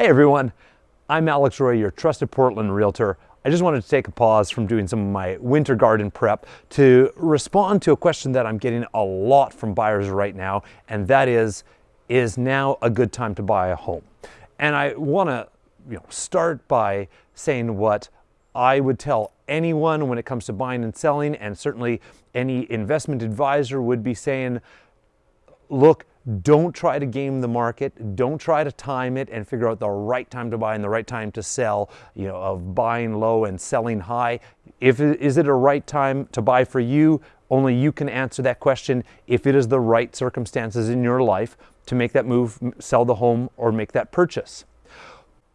Hey everyone, I'm Alex Roy, your trusted Portland realtor. I just wanted to take a pause from doing some of my winter garden prep to respond to a question that I'm getting a lot from buyers right now, and that is, is now a good time to buy a home? And I want to you know, start by saying what I would tell anyone when it comes to buying and selling, and certainly any investment advisor would be saying, look, don't try to game the market. Don't try to time it and figure out the right time to buy and the right time to sell, you know, of buying low and selling high. If is it a right time to buy for you? Only you can answer that question if it is the right circumstances in your life to make that move, sell the home, or make that purchase.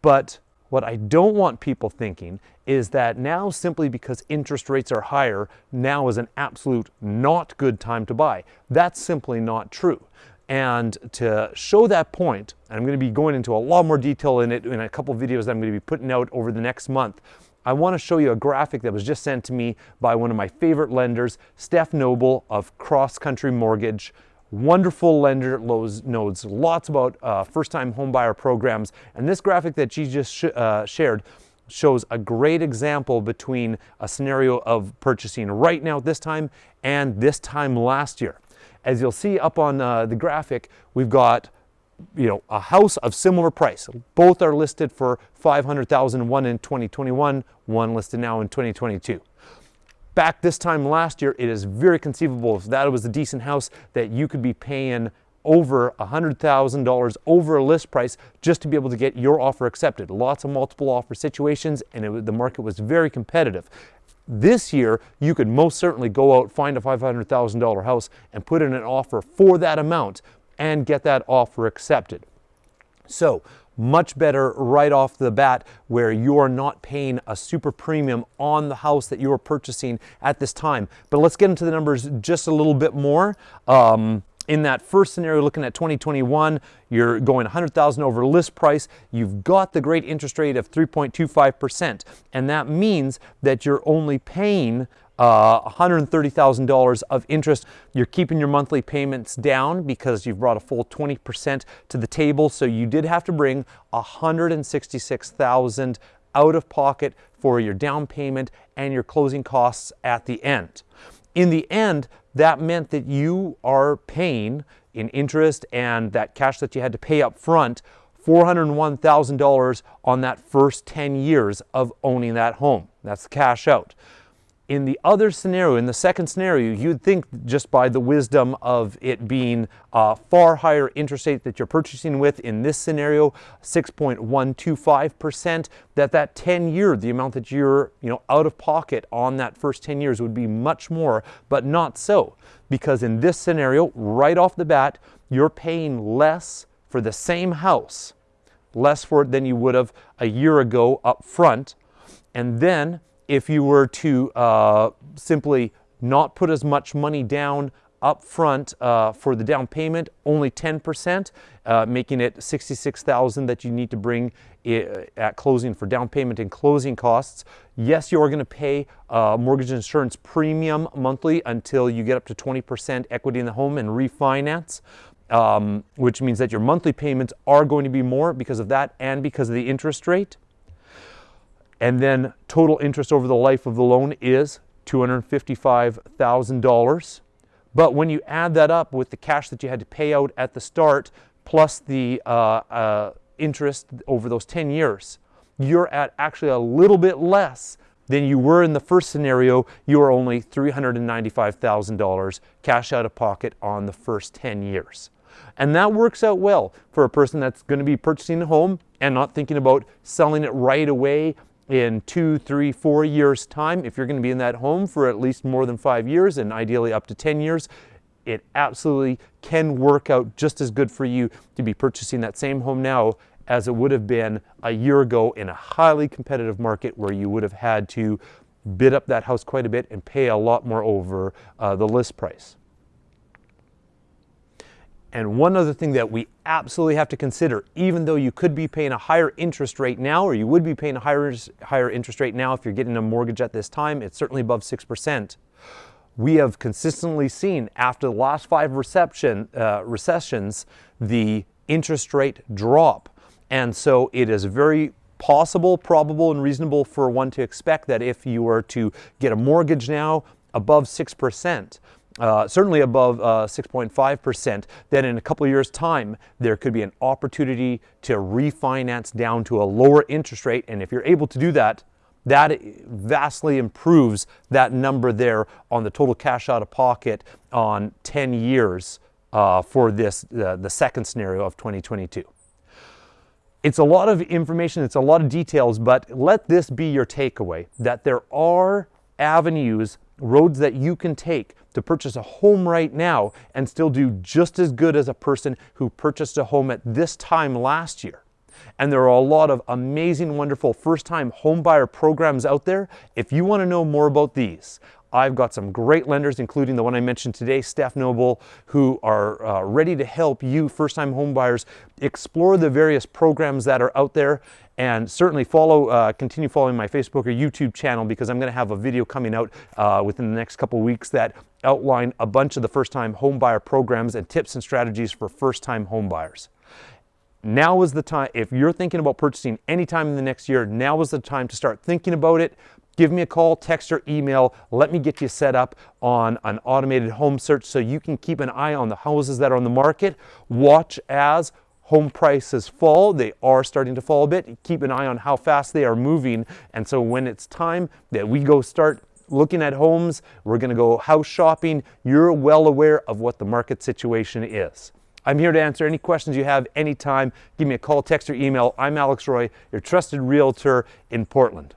But what I don't want people thinking is that now simply because interest rates are higher, now is an absolute not good time to buy. That's simply not true. And to show that point, I'm going to be going into a lot more detail in it in a couple videos that I'm going to be putting out over the next month. I want to show you a graphic that was just sent to me by one of my favorite lenders, Steph Noble of Cross Country Mortgage. Wonderful lender, knows lots about uh, first-time homebuyer programs. And this graphic that she just sh uh, shared shows a great example between a scenario of purchasing right now at this time and this time last year. As you'll see up on uh, the graphic, we've got you know, a house of similar price. Both are listed for 500,000, one in 2021, one listed now in 2022. Back this time last year, it is very conceivable if that was a decent house that you could be paying over $100,000 over a list price just to be able to get your offer accepted. Lots of multiple offer situations and it, the market was very competitive. This year, you could most certainly go out, find a $500,000 house and put in an offer for that amount and get that offer accepted. So much better right off the bat where you're not paying a super premium on the house that you're purchasing at this time. But let's get into the numbers just a little bit more. Um, in that first scenario, looking at 2021, you're going 100,000 over list price. You've got the great interest rate of 3.25%. And that means that you're only paying uh, $130,000 of interest. You're keeping your monthly payments down because you've brought a full 20% to the table. So you did have to bring 166,000 out of pocket for your down payment and your closing costs at the end. In the end, that meant that you are paying in interest and that cash that you had to pay up front $401,000 on that first 10 years of owning that home. That's the cash out. In the other scenario, in the second scenario, you'd think just by the wisdom of it being a far higher interest rate that you're purchasing with, in this scenario, 6.125%, that that 10 year, the amount that you're you know, out of pocket on that first 10 years would be much more, but not so. Because in this scenario, right off the bat, you're paying less for the same house, less for it than you would have a year ago up front. And then if you were to uh, simply not put as much money down up front uh, for the down payment, only 10%, uh, making it 66,000 that you need to bring at closing for down payment and closing costs. Yes, you're going to pay a mortgage insurance premium monthly until you get up to 20% equity in the home and refinance. Um, which means that your monthly payments are going to be more because of that and because of the interest rate and then total interest over the life of the loan is $255,000. But when you add that up with the cash that you had to pay out at the start, plus the uh, uh, interest over those 10 years, you're at actually a little bit less than you were in the first scenario. You are only $395,000 cash out of pocket on the first 10 years. And that works out well for a person that's going to be purchasing a home and not thinking about selling it right away in two, three, four years time, if you're going to be in that home for at least more than five years and ideally up to 10 years, it absolutely can work out just as good for you to be purchasing that same home now as it would have been a year ago in a highly competitive market where you would have had to bid up that house quite a bit and pay a lot more over uh, the list price. And one other thing that we absolutely have to consider, even though you could be paying a higher interest rate now, or you would be paying a higher, higher interest rate now if you're getting a mortgage at this time, it's certainly above 6%. We have consistently seen after the last five reception, uh, recessions, the interest rate drop. And so it is very possible, probable, and reasonable for one to expect that if you were to get a mortgage now above 6%, uh, certainly above uh, 6.5%, then in a couple of years' time, there could be an opportunity to refinance down to a lower interest rate. And if you're able to do that, that vastly improves that number there on the total cash out of pocket on 10 years uh, for this, uh, the second scenario of 2022. It's a lot of information, it's a lot of details, but let this be your takeaway that there are avenues, roads that you can take to purchase a home right now and still do just as good as a person who purchased a home at this time last year. And there are a lot of amazing, wonderful first time homebuyer programs out there. If you want to know more about these, I've got some great lenders, including the one I mentioned today, Steph Noble, who are uh, ready to help you, first-time homebuyers, explore the various programs that are out there. And certainly follow, uh, continue following my Facebook or YouTube channel because I'm going to have a video coming out uh, within the next couple weeks that outline a bunch of the first-time homebuyer programs and tips and strategies for first-time homebuyers. Now is the time, if you're thinking about purchasing anytime in the next year, now is the time to start thinking about it. Give me a call, text, or email. Let me get you set up on an automated home search so you can keep an eye on the houses that are on the market. Watch as home prices fall. They are starting to fall a bit. Keep an eye on how fast they are moving. And so when it's time that we go start looking at homes, we're going to go house shopping, you're well aware of what the market situation is. I'm here to answer any questions you have anytime. Give me a call, text, or email. I'm Alex Roy, your trusted realtor in Portland.